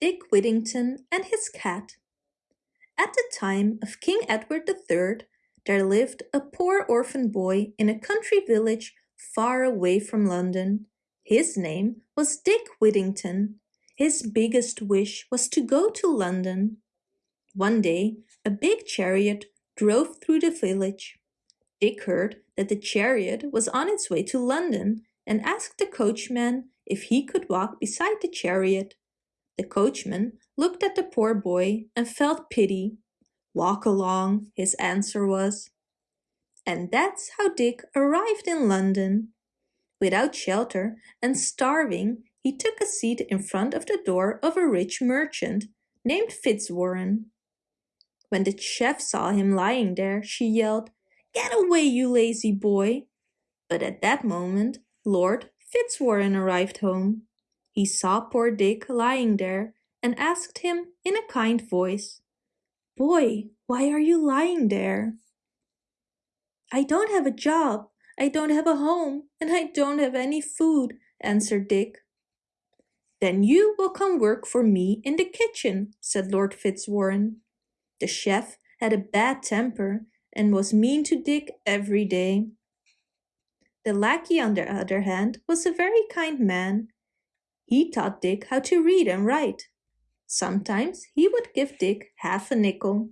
Dick Whittington and his cat. At the time of King Edward III, there lived a poor orphan boy in a country village far away from London. His name was Dick Whittington. His biggest wish was to go to London. One day, a big chariot drove through the village. Dick heard that the chariot was on its way to London and asked the coachman if he could walk beside the chariot. The coachman looked at the poor boy and felt pity. Walk along, his answer was. And that's how Dick arrived in London. Without shelter and starving, he took a seat in front of the door of a rich merchant named Fitzwarren. When the chef saw him lying there, she yelled, Get away, you lazy boy! But at that moment, Lord Fitzwarren arrived home. He saw poor Dick lying there and asked him in a kind voice, Boy, why are you lying there? I don't have a job, I don't have a home, and I don't have any food, answered Dick. Then you will come work for me in the kitchen, said Lord Fitzwarren. The chef had a bad temper and was mean to Dick every day. The lackey, on the other hand, was a very kind man he taught Dick how to read and write. Sometimes he would give Dick half a nickel.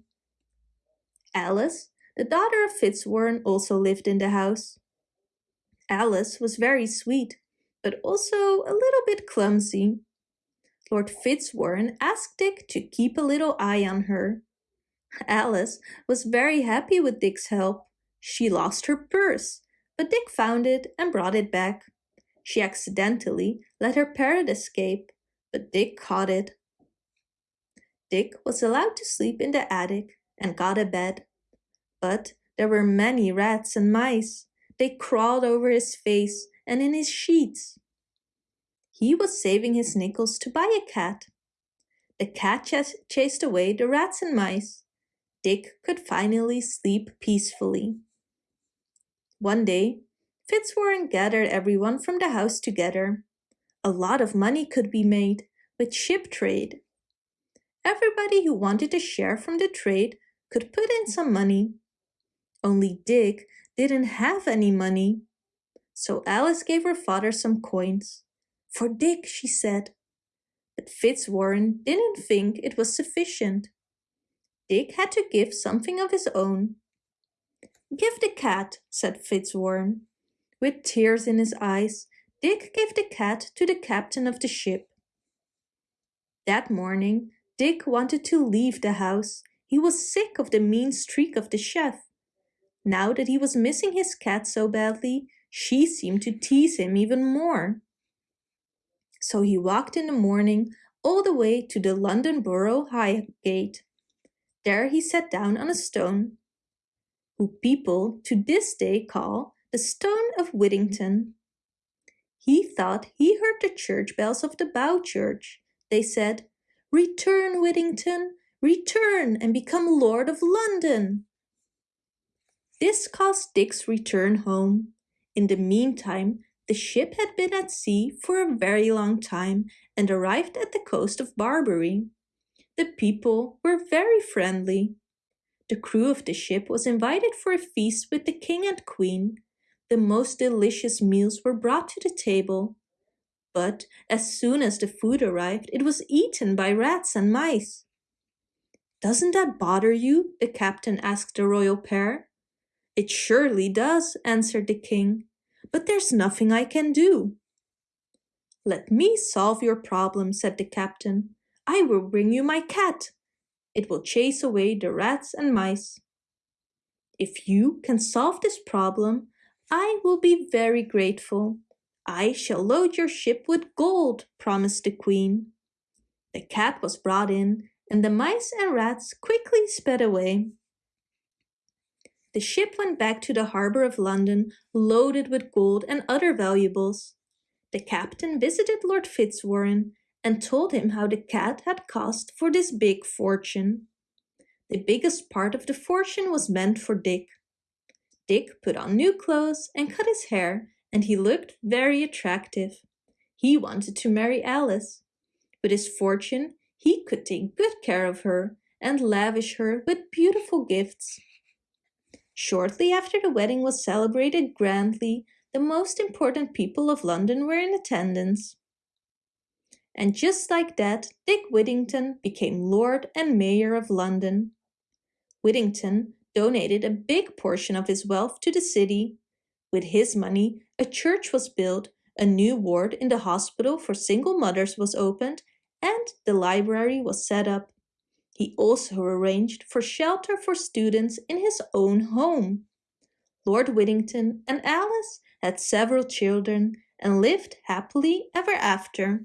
Alice, the daughter of Fitzwarren, also lived in the house. Alice was very sweet, but also a little bit clumsy. Lord Fitzwarren asked Dick to keep a little eye on her. Alice was very happy with Dick's help. She lost her purse, but Dick found it and brought it back. She accidentally let her parrot escape, but Dick caught it. Dick was allowed to sleep in the attic and got a bed. But there were many rats and mice. They crawled over his face and in his sheets. He was saving his nickels to buy a cat. The cat ch chased away the rats and mice. Dick could finally sleep peacefully. One day, Fitzwarren gathered everyone from the house together. A lot of money could be made with ship trade. Everybody who wanted a share from the trade could put in some money. Only Dick didn't have any money. So Alice gave her father some coins. For Dick, she said. But Fitzwarren didn't think it was sufficient. Dick had to give something of his own. Give the cat, said Fitzwarren. With tears in his eyes, Dick gave the cat to the captain of the ship. That morning, Dick wanted to leave the house. He was sick of the mean streak of the chef. Now that he was missing his cat so badly, she seemed to tease him even more. So he walked in the morning all the way to the London Borough Highgate. There he sat down on a stone, who people to this day call the Stone of Whittington. He thought he heard the church bells of the Bow Church. They said, Return, Whittington, return and become Lord of London. This caused Dick's return home. In the meantime, the ship had been at sea for a very long time and arrived at the coast of Barbary. The people were very friendly. The crew of the ship was invited for a feast with the king and queen, the most delicious meals were brought to the table. But as soon as the food arrived, it was eaten by rats and mice. Doesn't that bother you? the captain asked the royal pair. It surely does, answered the king, but there's nothing I can do. Let me solve your problem, said the captain. I will bring you my cat. It will chase away the rats and mice. If you can solve this problem, I will be very grateful. I shall load your ship with gold, promised the queen. The cat was brought in, and the mice and rats quickly sped away. The ship went back to the harbour of London, loaded with gold and other valuables. The captain visited Lord Fitzwarren and told him how the cat had cost for this big fortune. The biggest part of the fortune was meant for Dick. Dick put on new clothes and cut his hair and he looked very attractive. He wanted to marry Alice. With his fortune, He could take good care of her and lavish her with beautiful gifts. Shortly after the wedding was celebrated grandly, the most important people of London were in attendance. And just like that, Dick Whittington became Lord and Mayor of London. Whittington donated a big portion of his wealth to the city. With his money, a church was built, a new ward in the hospital for single mothers was opened, and the library was set up. He also arranged for shelter for students in his own home. Lord Whittington and Alice had several children and lived happily ever after.